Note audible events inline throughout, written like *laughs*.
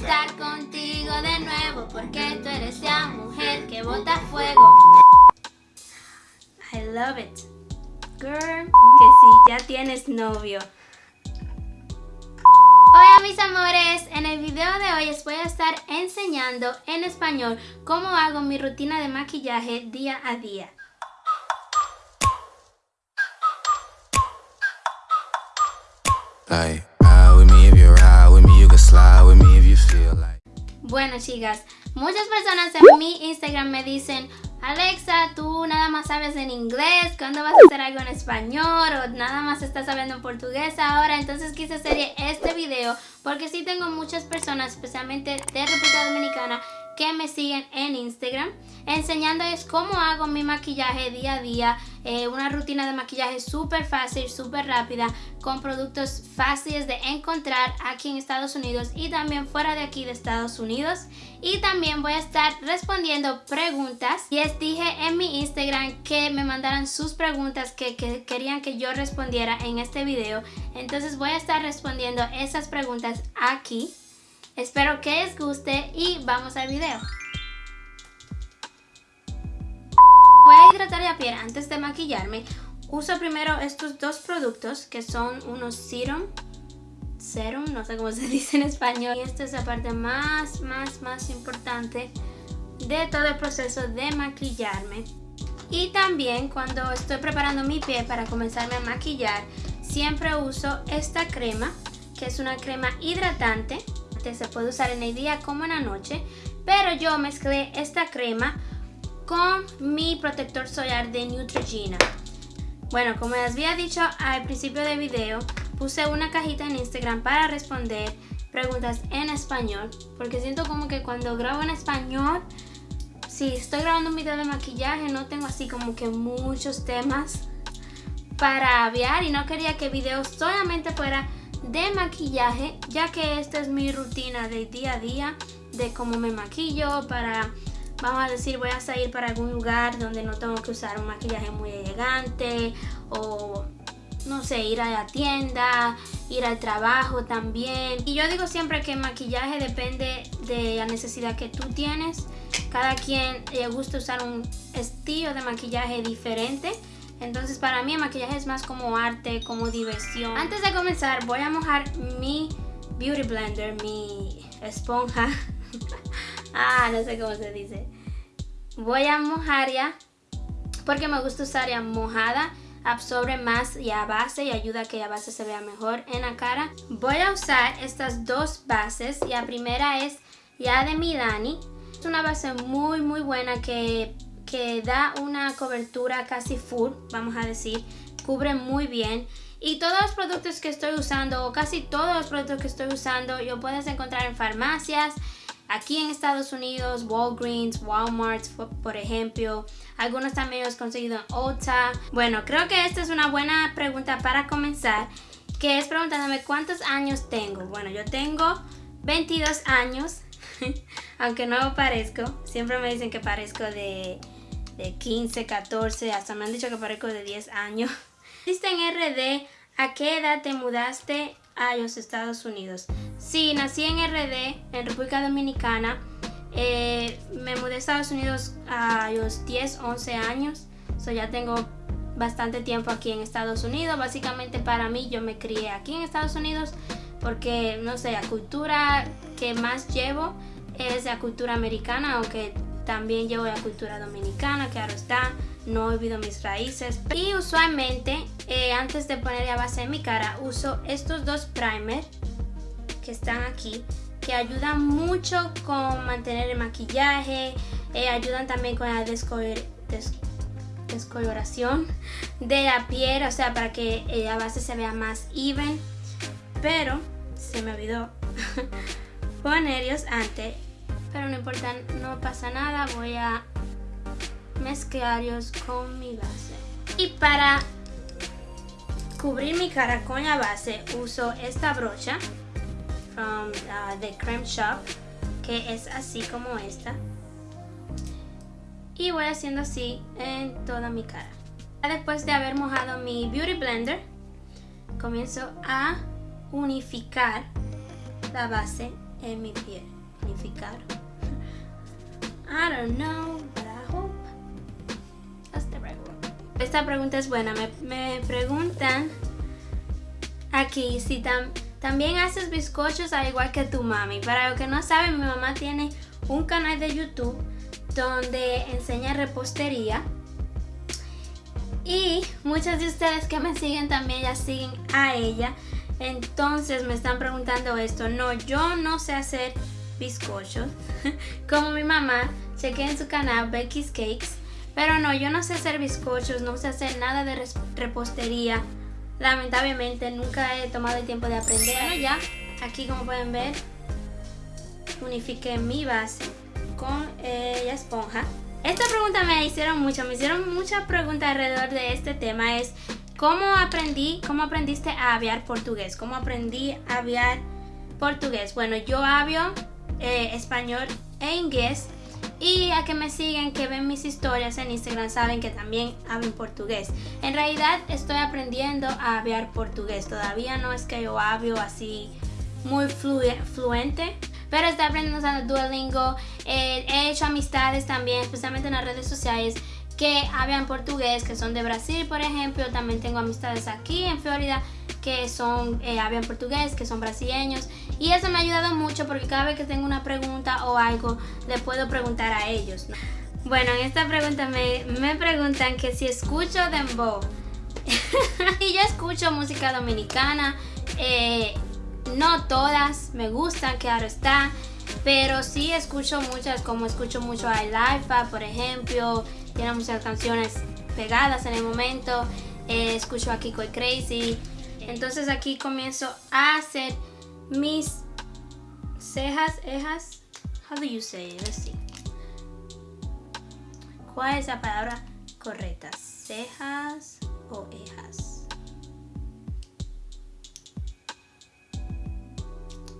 estar contigo de nuevo porque tú eres la mujer que bota fuego. I love it. Girl, que si ya tienes novio. Hola mis amores, en el video de hoy les voy a estar enseñando en español cómo hago mi rutina de maquillaje día a día. Bueno chicas, muchas personas en mi Instagram me dicen Alexa, tú nada más sabes en inglés, ¿cuándo vas a hacer algo en español? O nada más estás sabiendo en portugués ahora. Entonces quise hacer este video porque sí tengo muchas personas, especialmente de República Dominicana, que me siguen en Instagram enseñándoles cómo hago mi maquillaje día a día, eh, una rutina de maquillaje súper fácil, súper rápida, con productos fáciles de encontrar aquí en Estados Unidos y también fuera de aquí de Estados Unidos. Y también voy a estar respondiendo preguntas. Les dije en mi Instagram que me mandaran sus preguntas que, que querían que yo respondiera en este video. Entonces voy a estar respondiendo esas preguntas aquí. Espero que les guste y vamos al video. Voy a hidratar la piel antes de maquillarme. Uso primero estos dos productos que son unos serum. Serum, no sé cómo se *laughs* dice en español. Y esta es la parte más, más, más importante de todo el proceso de maquillarme. Y también cuando estoy preparando mi piel para comenzarme a maquillar, siempre uso esta crema, que es una crema hidratante se puede usar en el día como en la noche, pero yo mezclé esta crema con mi protector solar de Neutrogena. Bueno, como les había dicho al principio del video, puse una cajita en Instagram para responder preguntas en español, porque siento como que cuando grabo en español, si estoy grabando un video de maquillaje, no tengo así como que muchos temas para aviar y no quería que el video solamente fuera de maquillaje, ya que esta es mi rutina de día a día, de cómo me maquillo para, vamos a decir, voy a salir para algún lugar donde no tengo que usar un maquillaje muy elegante o no sé, ir a la tienda, ir al trabajo también. Y yo digo siempre que maquillaje depende de la necesidad que tú tienes. Cada quien le gusta usar un estilo de maquillaje diferente. Entonces para mí el maquillaje es más como arte, como diversión. Antes de comenzar voy a mojar mi Beauty Blender, mi esponja. *laughs* ah, no sé cómo se dice. Voy a mojar ya porque me gusta usar ya mojada. Absorbe más ya base y ayuda a que la base se vea mejor en la cara. Voy a usar estas dos bases. La primera es ya de Milani. Es una base muy muy buena que que da una cobertura casi full, vamos a decir, cubre muy bien. Y todos los productos que estoy usando, o casi todos los productos que estoy usando, yo puedes encontrar en farmacias, aquí en Estados Unidos, Walgreens, Walmart, por ejemplo. Algunos también los he conseguido en Ulta. Bueno, creo que esta es una buena pregunta para comenzar, que es preguntándome cuántos años tengo. Bueno, yo tengo 22 años, *laughs* aunque no parezco. Siempre me dicen que parezco de de 15, 14, hasta me han dicho que parezco de 10 años. *laughs* Naciste en RD, ¿a qué edad te mudaste a los Estados Unidos? Sí, nací en RD, en República Dominicana. Eh, me mudé a Estados Unidos a los 10, 11 años. So ya tengo bastante tiempo aquí en Estados Unidos. Básicamente para mí yo me crié aquí en Estados Unidos porque, no sé, la cultura que más llevo es la cultura americana, aunque también llevo la cultura dominicana, claro está, no olvido mis raíces. Y usualmente, eh, antes de poner la base en mi cara, uso estos dos primers que están aquí, que ayudan mucho con mantener el maquillaje, eh, ayudan también con la descoloración de la piel, o sea, para que eh, la base se vea más even. Pero se me olvidó *laughs* ponerlos antes pero no importa, no pasa nada, voy a mezclarlos con mi base. Y para cubrir mi cara con la base uso esta brocha from uh, the Creme Shop que es así como esta y voy haciendo así en toda mi cara después de haber mojado mi Beauty Blender comienzo a unificar la base en mi piel. Unificar. I don't know, but I hope that's the right word. Esta pregunta es buena. Me, me preguntan aquí si también haces bizcochos al igual que tu mami. Para los que no saben, mi mamá tiene un canal de YouTube donde enseña repostería. Y muchos de ustedes que me siguen también ya siguen a ella. Entonces me están preguntando esto. No, yo no sé hacer bizcochos. *laughs* Como mi mamá, chequé en su canal Becky's Cakes. Pero no, yo no sé hacer bizcochos, no sé hacer nada de repostería. Lamentablemente nunca he tomado el tiempo de aprender. Bueno, ya, aquí como pueden ver, unifiqué mi base con eh, la esponja. Esta pregunta me hicieron mucho, me hicieron muchas preguntas alrededor de este tema. Es cómo aprendí, cómo aprendiste a hablar portugués, cómo aprendí a hablar portugués. Bueno, yo hablo eh, español e inglés y a que me siguen, que ven mis historias en Instagram, saben que también hablo portugués. En realidad estoy aprendiendo a hablar portugués. Todavía no es que yo hablo así muy fluente, pero estoy aprendiendo usando Duolingo. Eh, he hecho amistades también, especialmente en las redes sociales que hablan portugués, que son de Brasil, por ejemplo. También tengo amistades aquí en Florida que son eh, hablan portugués, que son brasileños. Y eso me ha ayudado mucho porque cada vez que tengo una pregunta o algo, le puedo preguntar a ellos. Bueno, en esta pregunta me, me preguntan que si escucho dembow. *laughs* y yo escucho música dominicana. Eh, no todas me gustan, claro está. Pero sí escucho muchas, como escucho mucho a Lifa, por ejemplo. Tiene muchas canciones pegadas en el momento. Eh, escucho a Kiko y Crazy. Entonces aquí comienzo a hacer mis cejas, ejas. How do you say it? Let's see. ¿Cuál es la palabra correcta? ¿Cejas o ejas?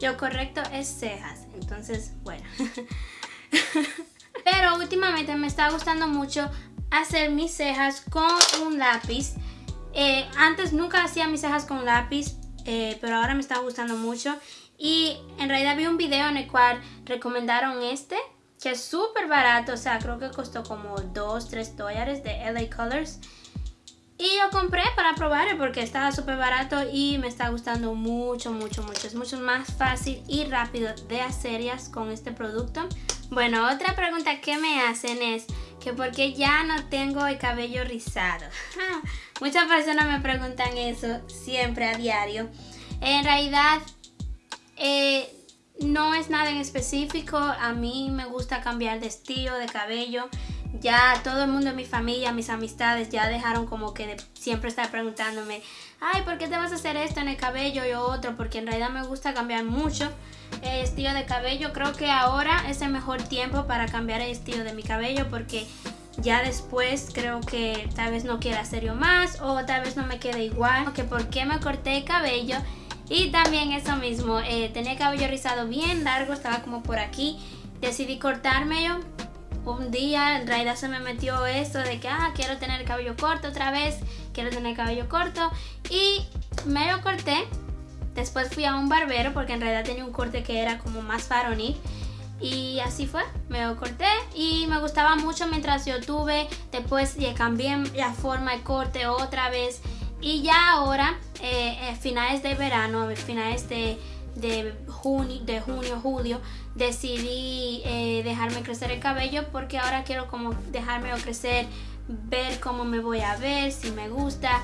Lo correcto es cejas. Entonces, bueno. *laughs* Pero últimamente me está gustando mucho hacer mis cejas con un lápiz. Eh, antes nunca hacía mis cejas con lápiz, eh, pero ahora me está gustando mucho. Y en realidad vi un video en el cual recomendaron este, que es súper barato, o sea, creo que costó como 2, 3 dólares de LA Colors. Y lo compré para probarlo porque estaba súper barato y me está gustando mucho, mucho, mucho. Es mucho más fácil y rápido de hacer con este producto. Bueno, otra pregunta que me hacen es que por qué ya no tengo el cabello rizado. *laughs* Muchas personas me preguntan eso siempre a diario. En realidad, eh, no es nada en específico. A mí me gusta cambiar de estilo de cabello ya todo el mundo en mi familia, mis amistades ya dejaron como que siempre estar preguntándome, ay, ¿por qué te vas a hacer esto en el cabello y otro? Porque en realidad me gusta cambiar mucho el estilo de cabello. Creo que ahora es el mejor tiempo para cambiar el estilo de mi cabello porque ya después creo que tal vez no quiera hacerlo más o tal vez no me quede igual. Que por qué me corté el cabello. Y también eso mismo, eh, tenía el cabello rizado bien largo, estaba como por aquí. Decidí cortármelo un día en realidad se me metió eso de que, ah, quiero tener el cabello corto otra vez, quiero tener el cabello corto y me lo corté. Después fui a un barbero porque en realidad tenía un corte que era como más varonil. Y así fue, me corté y me gustaba mucho mientras yo tuve. Después ya cambié la forma, el corte otra vez. Y ya ahora, eh, eh finales de verano, finales de de de junio, julio, decidí eh, dejarme crecer el cabello porque ahora quiero como dejarme crecer, ver cómo me voy a ver, si me gusta.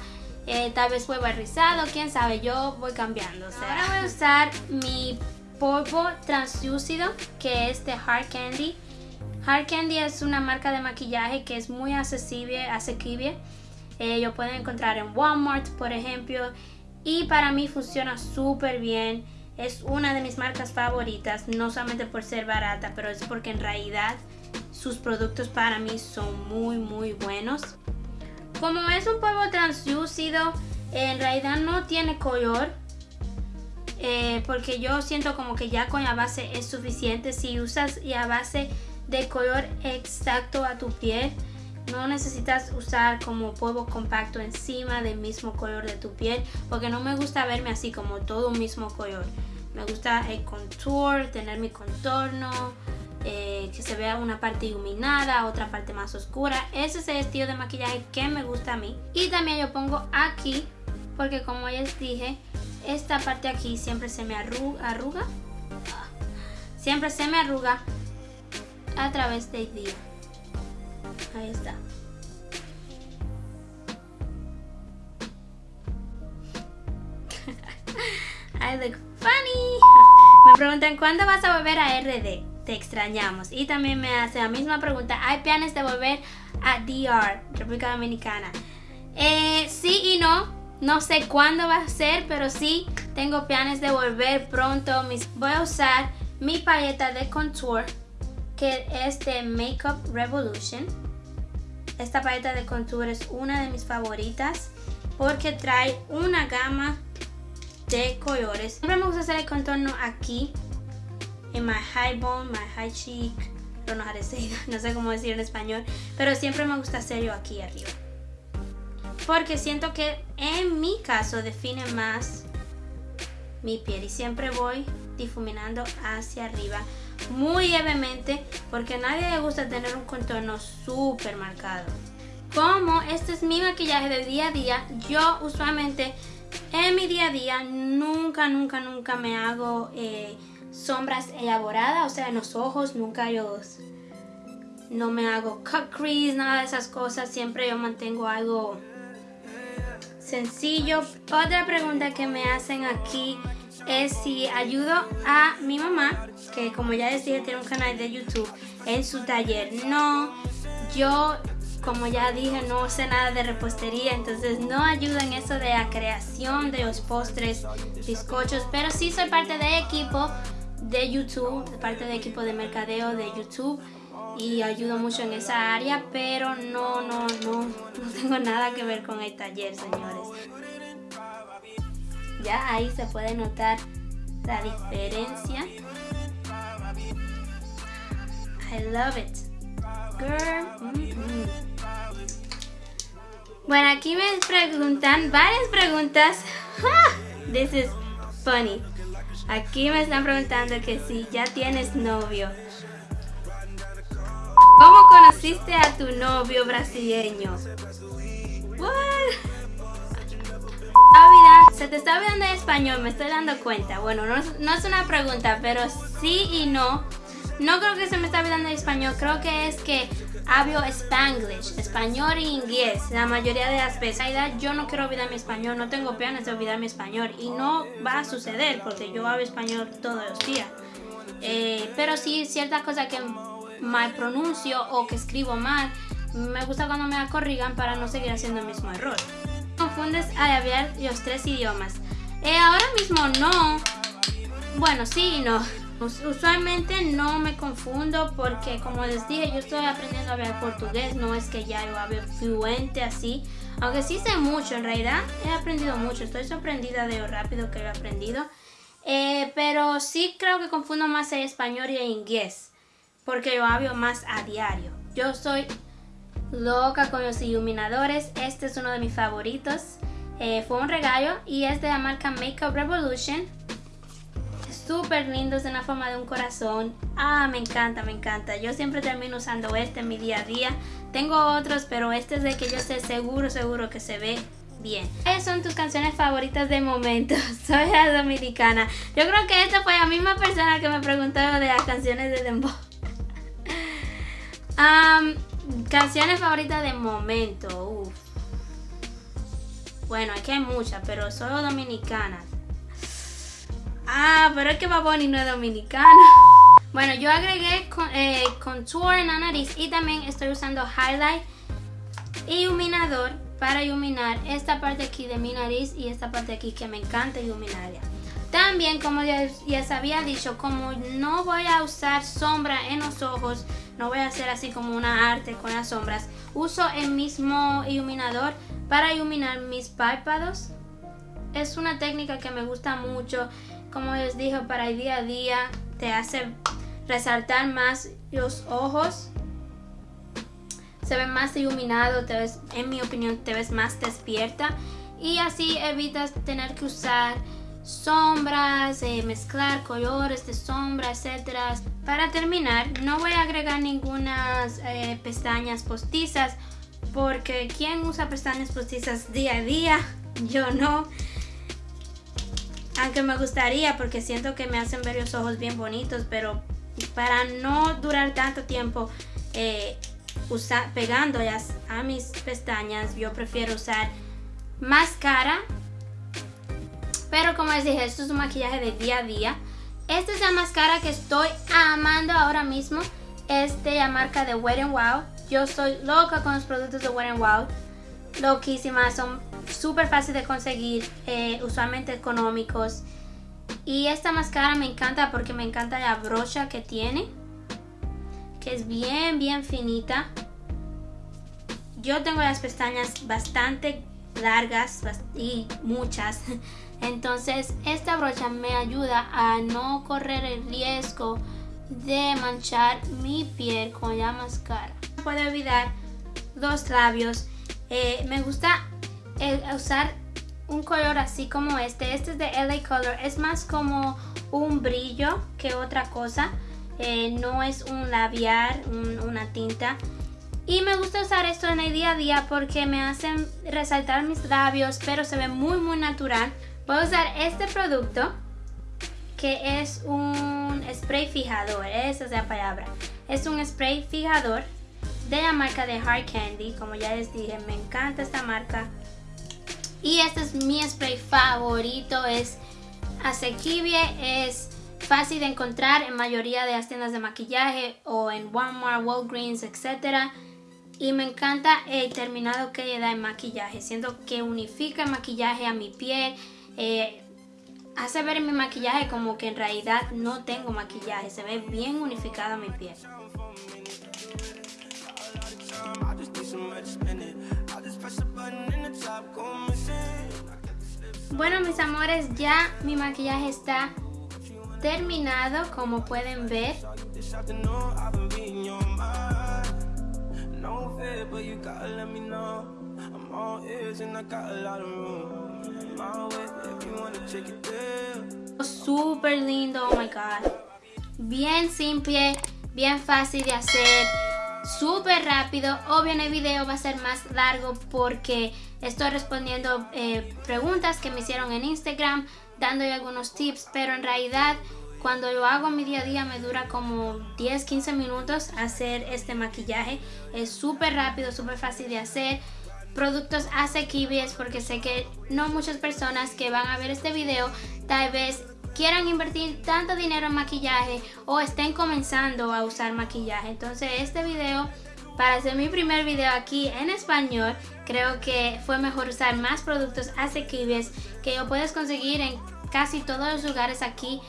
Eh, tal vez vuelva rizado, quién sabe, yo voy cambiando. ahora voy a usar mi polvo translúcido que es de Hard Candy. Hard Candy es una marca de maquillaje que es muy accesible, asequible. Eh, lo pueden encontrar en Walmart, por ejemplo. Y para mí funciona súper bien. Es una de mis marcas favoritas, no solamente por ser barata, pero es porque en realidad sus productos para mí son muy muy buenos. Como es un polvo translúcido, en realidad no tiene color. Eh, porque yo siento como que ya con la base es suficiente. Si usas la base de color exacto a tu piel, no necesitas usar como polvo compacto encima del mismo color de tu piel porque no me gusta verme así como todo un mismo color. Me gusta el contour, tener mi contorno, eh, que se vea una parte iluminada, otra parte más oscura. Ese es el estilo de maquillaje que me gusta a mí. Y también yo pongo aquí, porque como ya les dije, esta parte aquí siempre se me arruga. Siempre se me arruga a través del día. Ahí está. *laughs* I look funny. *laughs* Me preguntan cuándo vas a volver a RD te extrañamos. Y también me hace la misma pregunta, ¿hay planes de volver a DR, República Dominicana? Eh, sí y no, no sé cuándo va a ser, pero sí tengo planes de volver pronto. Voy a usar mi paleta de contour, que es de Makeup Revolution. Esta paleta de contour es una de mis favoritas porque trae una gama de colores. Siempre me gusta hacer el contorno aquí en my high bone, my high cheek, say *laughs* no sé cómo decir en español, pero siempre me gusta hacerlo aquí arriba. Porque siento que en mi caso define más mi piel y siempre voy difuminando hacia arriba muy levemente porque a nadie le gusta tener un contorno súper marcado. Como este es mi maquillaje de día a día, yo usualmente en mi día a día nunca, nunca, nunca me hago... Eh, sombras elaboradas, o sea, en los ojos nunca yo no me hago cut crease, nada de esas cosas, siempre yo mantengo algo sencillo. Otra pregunta que me hacen aquí es si ayudo a mi mamá, que como ya les dije tiene un canal de YouTube, en su taller. No, yo como ya dije no sé nada de repostería, entonces no ayudo en eso de la creación de los postres, bizcochos, pero sí soy parte del equipo de YouTube, de parte del equipo de mercadeo de YouTube y ayudo mucho en esa área, pero no, no, no, *laughs* no tengo nada que ver con el taller, señores. Ya ahí se puede notar la diferencia. I love it. Girl. Mm-hmm. Bueno, aquí me preguntan varias preguntas. *laughs* This is funny. Aquí me están preguntando que si ya tienes novio. ¿Cómo conociste a tu novio brasileño? *laughs* se te está olvidando el español, me estoy dando cuenta. Bueno, no, no es una pregunta, pero sí y no. No creo que se me está olvidando el español, creo que es que hablo spanglish, español e inglés, la mayoría de las veces. yo no quiero olvidar mi español, no tengo planes de olvidar mi español y no va a suceder porque yo hablo español todos los días. Eh, pero sí, ciertas cosas que mal pronuncio o que escribo mal, me gusta cuando me corrigan para no seguir haciendo el mismo error. Confundes al hablar los tres idiomas. Eh, ahora mismo no. Bueno, sí y no. Usualmente no me confundo porque como les dije yo estoy aprendiendo a hablar portugués, no es que ya yo hablo fluente así, aunque sí sé mucho, en realidad he aprendido mucho, estoy sorprendida de lo rápido que lo he aprendido, eh, pero sí creo que confundo más el español y el inglés, porque yo hablo más a diario. Yo soy loca con los iluminadores, este es uno de mis favoritos, eh, fue un regalo y es de la marca Makeup Revolution súper lindos en la forma de un corazón. Ah, me encanta, me encanta. Yo siempre termino usando este en mi día a día. Tengo otros, pero este es de que yo sé seguro, seguro que se ve bien. ¿Cuáles son tus canciones favoritas de momento? *laughs* Soy la dominicana. Yo creo que esta fue la misma persona que me preguntó de las canciones de Dembow. *laughs* canciones favoritas de momento. Bueno, aquí hay muchas, pero solo dominicanas. Ah, pero es que Baboni no es dominicano. *laughs* Bueno, yo agregué eh, contour en la nariz y también estoy usando highlight iluminador para iluminar esta parte aquí de mi nariz y esta parte aquí que me encanta iluminar. También, como ya, ya había dicho, como no voy a usar sombra en los ojos, no voy a hacer así como una arte con las sombras, uso el mismo iluminador para iluminar mis párpados. Es una técnica que me gusta mucho como les dije, para el día a día te hace resaltar más los ojos. Se ve más iluminado, te en mi opinión, te ves más despierta. Y así evitas tener que usar sombras, eh, mezclar colores de sombra, etcétera. Para terminar, no voy a agregar ninguna eh, pestañas postizas porque ¿quién usa pestañas postizas día a día? *laughs* Yo no. Aunque me gustaría porque siento que me hacen ver los ojos bien bonitos, pero para no durar tanto tiempo eh, pegándolas a mis pestañas, yo prefiero usar máscara pero como les dije, esto es un maquillaje de día a día. Esta es la máscara que estoy amando ahora mismo. Es de la marca de Wet n Wild. Yo soy loca con los productos de Wet n Wild. Loquísimas, son súper fáciles de conseguir, eh, usualmente económicos. Y esta máscara me encanta porque me encanta la brocha que tiene. Que es bien, bien finita. Yo tengo las pestañas bastante largas y muchas. *laughs* Entonces esta brocha me ayuda a no correr el riesgo de manchar mi piel con la máscara. No puedo olvidar los labios. Eh, me gusta eh, usar un color así como este. Este es de LA Color. Es más como un brillo que otra cosa. Eh, no es un labial, una tinta. Y me gusta usar esto en el día a día porque me hacen resaltar mis labios, pero se ve muy muy natural. Voy a usar este producto que es un spray fijador, esa es la palabra. Es un spray fijador de la marca de Hard Candy, como ya les dije, me encanta esta marca. Y este es mi spray favorito, es asequible, es fácil de encontrar en mayoría de las tiendas de maquillaje o en Walmart, Walgreens, etc. Y me encanta el terminado que le da el maquillaje, siento que unifica el maquillaje a mi piel, eh, hace ver mi maquillaje como que en realidad no tengo maquillaje, se ve bien unificada mi piel. Bueno mis amores, ya mi maquillaje está terminado como pueden ver. Súper lindo, oh my god. Bien simple, bien fácil de hacer, súper rápido. Obvio el video va a ser más largo porque estoy respondiendo eh, preguntas que me hicieron en Instagram, dándole algunos tips, pero en realidad cuando lo hago en mi día a día me dura como 10-15 minutos hacer este maquillaje. Es súper rápido, súper fácil de hacer productos asequibles porque sé que no muchas personas que van a ver este video tal vez quieran invertir tanto dinero en maquillaje o estén comenzando a usar maquillaje. Entonces este video, para hacer mi primer video aquí en español, creo que fue mejor usar más productos asequibles que lo puedes conseguir en casi todos los lugares aquí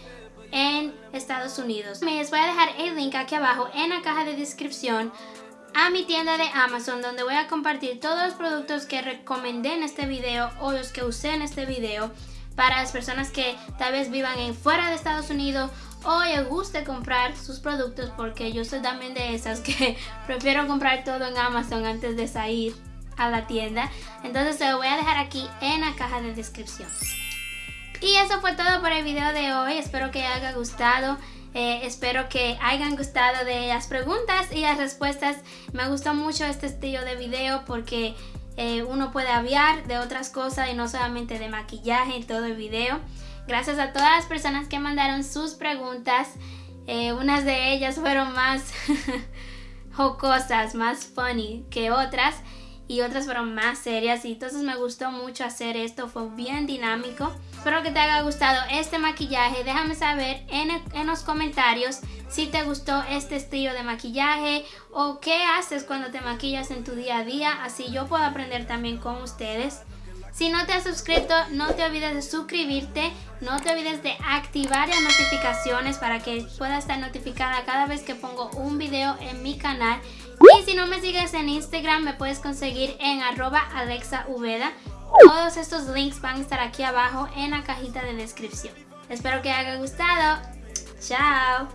en Estados Unidos. Les voy a dejar el link aquí abajo en la caja de descripción a mi tienda de Amazon donde voy a compartir todos los productos que recomendé en este video o los que usé en este video para las personas que tal vez vivan en fuera de Estados Unidos o les guste comprar sus productos porque yo soy también de esas que *laughs* prefiero comprar todo en Amazon antes de salir a la tienda. Entonces se lo voy a dejar aquí en la caja de descripción. Y eso fue todo por el video de hoy. Espero que haya gustado eh, espero que hayan gustado de las preguntas y las respuestas. Me gustó mucho este estilo de video porque eh, uno puede aviar de otras cosas y no solamente de maquillaje en todo el video. Gracias a todas las personas que mandaron sus preguntas. Eh, unas de ellas fueron más *laughs* jocosas, más funny que otras y otras fueron más serias y entonces me gustó mucho hacer esto, fue bien dinámico. Espero que te haya gustado este maquillaje, déjame saber en, en los comentarios si te gustó este estilo de maquillaje o qué haces cuando te maquillas en tu día a día, así yo puedo aprender también con ustedes. Si no te has suscrito, no te olvides de suscribirte, no te olvides de activar las notificaciones para que puedas estar notificada cada vez que pongo un video en mi canal. Y si no me sigues en Instagram, me puedes conseguir en arroba alexauveda. Todos estos links van a estar aquí abajo en la cajita de descripción. Espero que haya gustado. Chao.